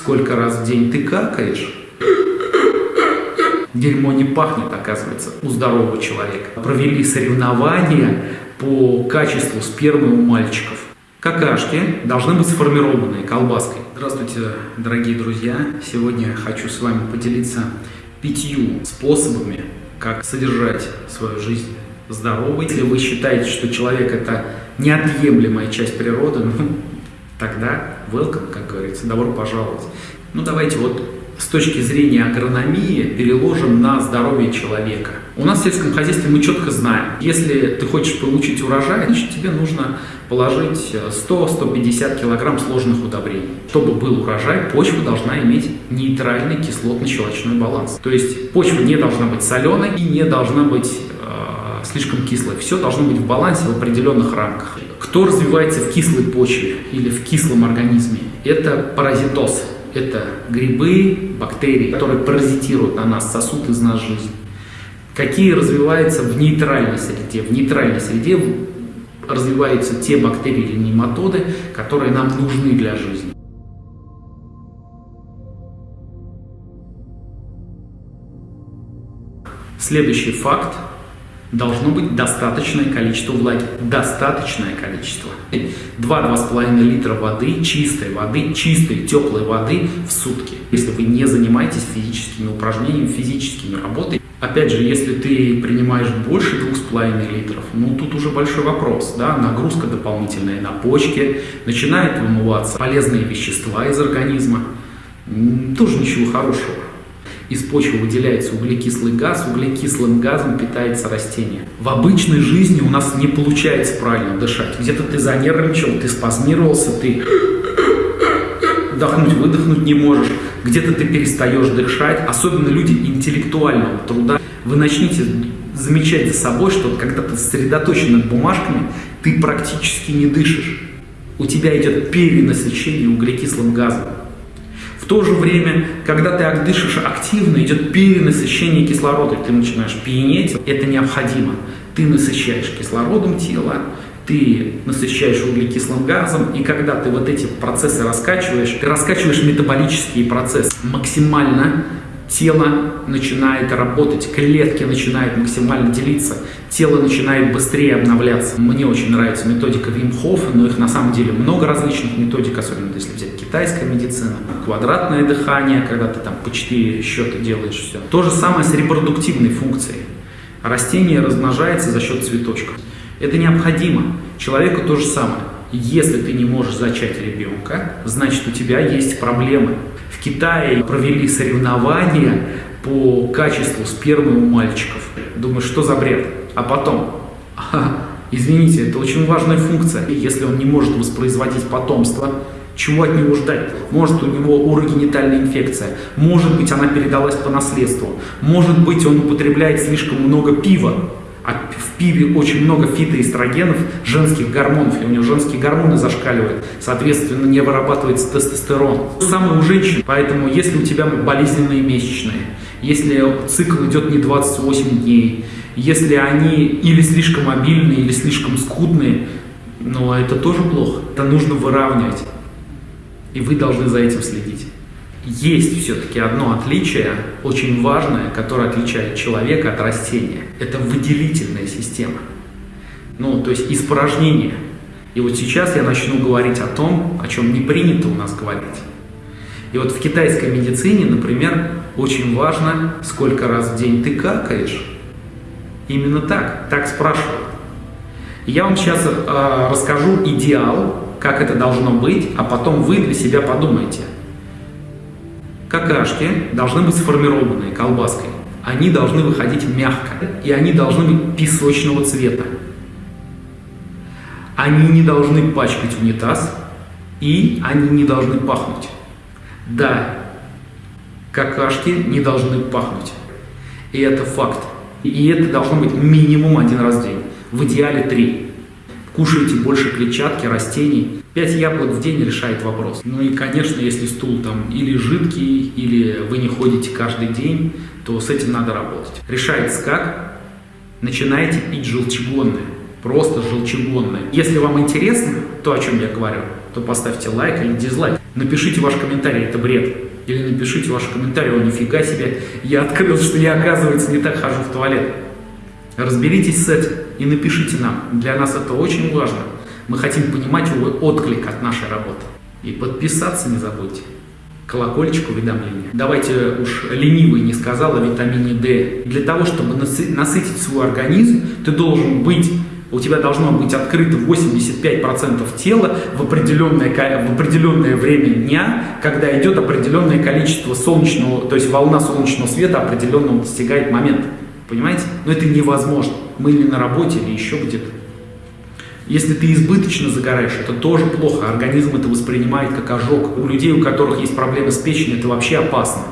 сколько раз в день ты какаешь, дерьмо не пахнет, оказывается, у здорового человека. Провели соревнования по качеству спермы у мальчиков. Какашки должны быть сформированные колбаской. Здравствуйте, дорогие друзья! Сегодня хочу с вами поделиться пятью способами, как содержать свою жизнь здоровой. Если вы считаете, что человек это неотъемлемая часть природы, ну, тогда welcome, как говорится, добро пожаловать. Ну, давайте вот с точки зрения агрономии переложим на здоровье человека. У нас в сельском хозяйстве мы четко знаем, если ты хочешь получить урожай, значит тебе нужно положить 100-150 килограмм сложных удобрений. Чтобы был урожай, почва должна иметь нейтральный кислотно-щелочной баланс. То есть почва не должна быть соленой и не должна быть слишком кислой. Все должно быть в балансе в определенных рамках. Кто развивается в кислой почве или в кислом организме? Это паразитоз. Это грибы, бактерии, которые паразитируют на нас, сосут из нас жизнь. Какие развиваются в нейтральной среде? В нейтральной среде развиваются те бактерии или нематоды, которые нам нужны для жизни. Следующий факт должно быть достаточное количество влаги. Достаточное количество. 2-2,5 литра воды, чистой воды, чистой теплой воды в сутки. Если вы не занимаетесь физическими упражнениями, физическими работой. Опять же, если ты принимаешь больше 2,5 литров, ну тут уже большой вопрос. Да? Нагрузка дополнительная на почки, начинают вымываться полезные вещества из организма. Тоже ничего хорошего из почвы выделяется углекислый газ, углекислым газом питается растение. В обычной жизни у нас не получается правильно дышать. Где-то ты занервничал, ты спазмировался, ты вдохнуть, выдохнуть не можешь. Где-то ты перестаешь дышать. Особенно люди интеллектуального труда. Вы начните замечать за собой, что когда ты сосредоточен над бумажками, ты практически не дышишь. У тебя идет перенасыщение углекислым газом то же время, когда ты дышишь активно, идет перенасыщение кислорода, ты начинаешь пьянеть, это необходимо. Ты насыщаешь кислородом тело, ты насыщаешь углекислым газом, и когда ты вот эти процессы раскачиваешь, ты раскачиваешь метаболические процессы максимально тело начинает работать, клетки начинают максимально делиться, тело начинает быстрее обновляться. Мне очень нравится методика Вим Хофа, но их на самом деле много различных методик, особенно если взять китайская медицина, квадратное дыхание, когда ты там по 4 счета делаешь все. То же самое с репродуктивной функцией. Растение размножается за счет цветочков. Это необходимо. Человеку то же самое. Если ты не можешь зачать ребенка, значит у тебя есть проблемы. В Китае провели соревнования по качеству спермы у мальчиков. Думаю, что за бред? А потом, извините, это очень важная функция. Если он не может воспроизводить потомство, чего от него ждать? Может у него урогенитальная инфекция, может быть она передалась по наследству, может быть он употребляет слишком много пива, а в пиве очень много фитоэстрогенов, женских гормонов, и у него женские гормоны зашкаливают, соответственно, не вырабатывается тестостерон. Самое у женщин, поэтому если у тебя болезненные месячные, если цикл идет не 28 дней, если они или слишком обильные, или слишком скудные, но это тоже плохо. Это нужно выравнивать. И вы должны за этим следить. Есть все-таки одно отличие, очень важное, которое отличает человека от растения. Это выделительная система. Ну, то есть испражнение. И вот сейчас я начну говорить о том, о чем не принято у нас говорить. И вот в китайской медицине, например, очень важно, сколько раз в день ты какаешь. Именно так, так спрашивают. Я вам сейчас э, расскажу идеал, как это должно быть, а потом вы для себя подумайте – Какашки должны быть сформированные колбаской. Они должны выходить мягко, и они должны быть песочного цвета. Они не должны пачкать унитаз, и они не должны пахнуть. Да, какашки не должны пахнуть. И это факт. И это должно быть минимум один раз в день. В идеале три. Кушайте больше клетчатки, растений. 5 яблок в день решает вопрос. Ну и, конечно, если стул там или жидкий, или вы не ходите каждый день, то с этим надо работать. Решается как? Начинайте пить желчегонное. Просто желчегонное. Если вам интересно то, о чем я говорю, то поставьте лайк или дизлайк. Напишите ваш комментарий, это бред. Или напишите ваш комментарий, о, нифига себе, я открыл, что я, оказывается, не так хожу в туалет. Разберитесь с этим и напишите нам. Для нас это очень важно. Мы хотим понимать отклик от нашей работы. И подписаться не забудьте. Колокольчик уведомления. Давайте уж ленивый не сказал о витамине D. Для того, чтобы насытить свой организм, ты должен быть у тебя должно быть открыто 85% тела в определенное, в определенное время дня, когда идет определенное количество солнечного, то есть волна солнечного света определенного достигает момента. Понимаете? Но это невозможно. Мы или на работе, или еще где-то. Если ты избыточно загораешь, это тоже плохо. Организм это воспринимает как ожог. У людей, у которых есть проблемы с печенью, это вообще опасно.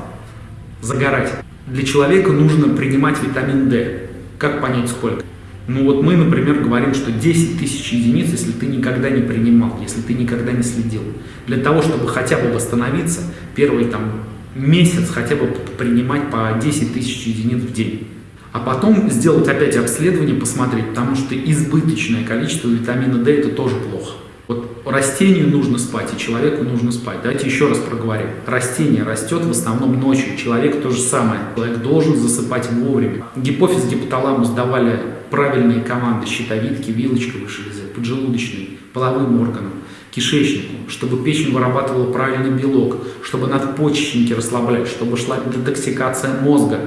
Загорать. Для человека нужно принимать витамин D. Как понять сколько? Ну вот мы, например, говорим, что 10 тысяч единиц, если ты никогда не принимал, если ты никогда не следил. Для того, чтобы хотя бы восстановиться, первый там месяц хотя бы принимать по 10 тысяч единиц в день. А потом сделать опять обследование, посмотреть, потому что избыточное количество витамина D это тоже плохо. Вот растению нужно спать, и человеку нужно спать. Давайте еще раз проговорим. Растение растет в основном ночью, человек то же самое. Человек должен засыпать вовремя. Гипофиз, гипоталамус давали правильные команды щитовидки, вилочковой железы, поджелудочной, половым органам, кишечнику, чтобы печень вырабатывала правильный белок, чтобы надпочечники расслаблять, чтобы шла детоксикация мозга.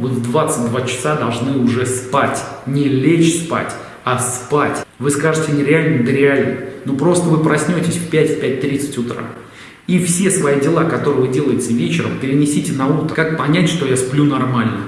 Вы в 22 часа должны уже спать, не лечь спать, а спать. Вы скажете нереально, да реально. Ну просто вы проснетесь в 5-5.30 утра. И все свои дела, которые вы делаете вечером, перенесите на утро. Как понять, что я сплю нормально?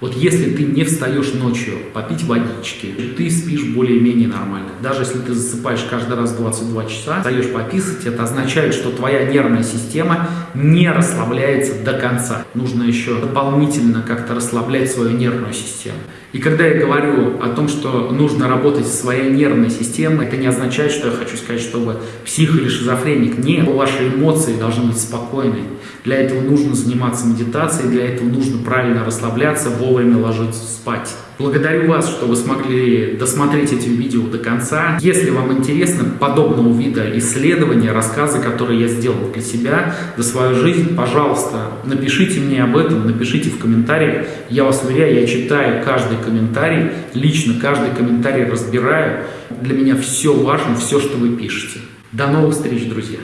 Вот если ты не встаешь ночью попить водички, ты спишь более-менее нормально. Даже если ты засыпаешь каждый раз 22 часа, встаешь пописать, это означает, что твоя нервная система не расслабляется до конца. Нужно еще дополнительно как-то расслаблять свою нервную систему. И когда я говорю о том, что нужно работать со своей нервной системой, это не означает, что я хочу сказать, что вы псих или шизофреник. Нет, ваши эмоции должны быть спокойны. Для этого нужно заниматься медитацией, для этого нужно правильно расслабляться, вовремя ложиться спать. Благодарю вас, что вы смогли досмотреть эти видео до конца. Если вам интересно подобного вида исследования, рассказы, которые я сделал для себя, за свою жизнь, пожалуйста, напишите мне об этом, напишите в комментариях. Я вас уверяю, я читаю каждый комментарий, лично каждый комментарий разбираю. Для меня все важно, все, что вы пишете. До новых встреч, друзья!